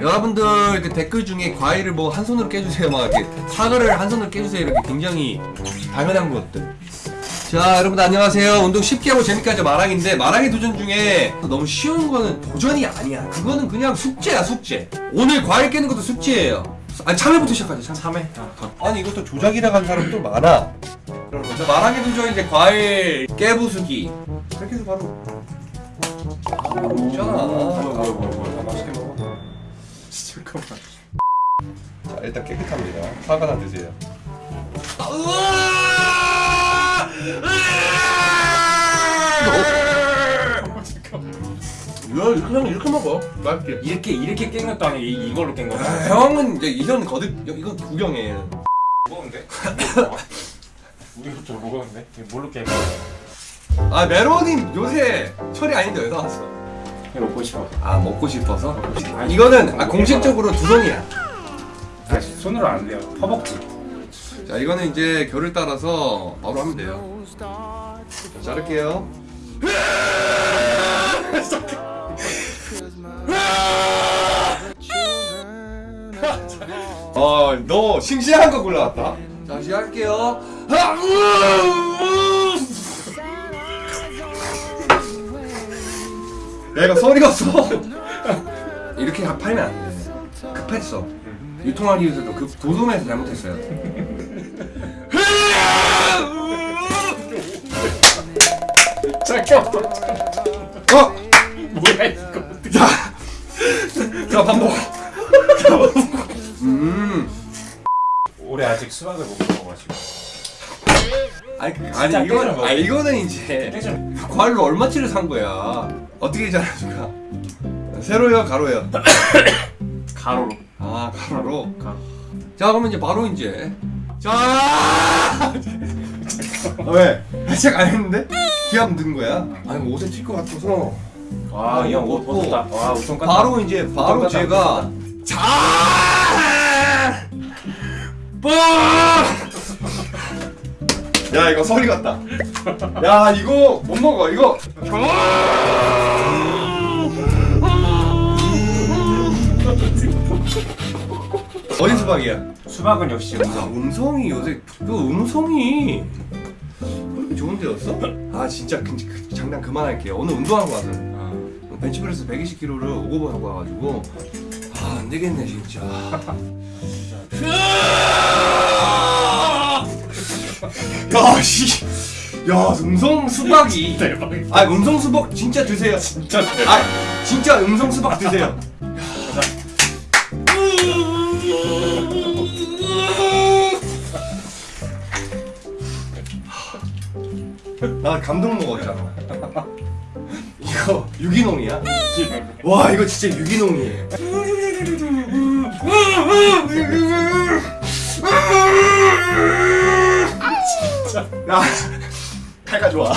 여러분들 그 댓글 중에 과일을 뭐 한 손으로 깨주세요. 막 이렇게 사과를 한 손으로 깨주세요. 이렇게 굉장히 당연한 것들. 자 여러분 안녕하세요. 운동 쉽게 하고 재밌게 하자 마랑인데 마랑의 도전 중에 너무 쉬운 거는 도전이 아니야. 그거는 그냥 숙제야 숙제. 오늘 과일 깨는 것도 숙제예요. 아니 참외부터 시작하자 참외. 아니 이것도 조작이라 간 사람 또 많아. 그러면 자 마랑의 도전 이제 과일 깨부수기. 이렇게 해서 바로. 아, 먹잖아 하나 드세요. 이거 그냥 이렇게 먹어. 맛있게. 이렇게 이렇게 깬 것도 아니고 이, 이걸로 깬 거야? 아, 형은 이제 이건 거듭 이건 구경이에요 먹었는데? 우리부터 먹었는데? 이거 뭘로 깬 거야? 아 메로님 요새 철이 아닌데 왜 나왔어? 이거 먹고 싶어 아 먹고 싶어서? 이거는 아 공식적으로 두 손이야 아 손으로 안 돼요. 퍼먹지. 자 이거는 이제 결을 따라서 바로 하면 돼요. 자, 자를게요. 어너 싱싱한 거 골라왔다. 자 시작할게요. 야 이거 소리가 없어 이렇게 팔면 안돼. 급했어 유통하기 위해서도 그 도둠에서 잘못했어요 잠깐만 어! 뭐야 이거 자, 자 반복. 음, 올해 아직 수박을 못 먹어가지고 아니, 아니 이거는. 아 이거는 이제 과일로 얼마치를 산 거야? 어떻게 잘라줄까? 세로요, 가로요? 가로로 아 가로로. 가로 자, 그러면 이제 바로 이제 자. 왜? 아직 안 했는데? 기합 넣은 거야? 아니 뭐 옷에 튈것 같아서. 와이형옷 벗었다 와 우선 깠다 바로 이제 바로 제가 자. 뽕! 야 이거 소리 같다. 야 이거 못 먹어 이거. 어디 수박이야? 수박은 역시 아 음성. 음성이 요새 그 음성이 그렇게 좋은 데였어? 아 진짜 그, 그, 장난 그만할게요. 오늘 운동하고 와서. 아, 벤치프레스 120kg를 오고버 하고 와가지고. 아 안되겠네 진짜. 야씨. 야 음성 수박이. 대박이다. 아 음성 수박 진짜 드세요. 진짜 대박. 아 진짜 음성 수박 드세요 나 감동 먹었잖아. 이거 유기농이야? 와 이거 진짜 유기농이에요. 진짜. 야 칼가 좋아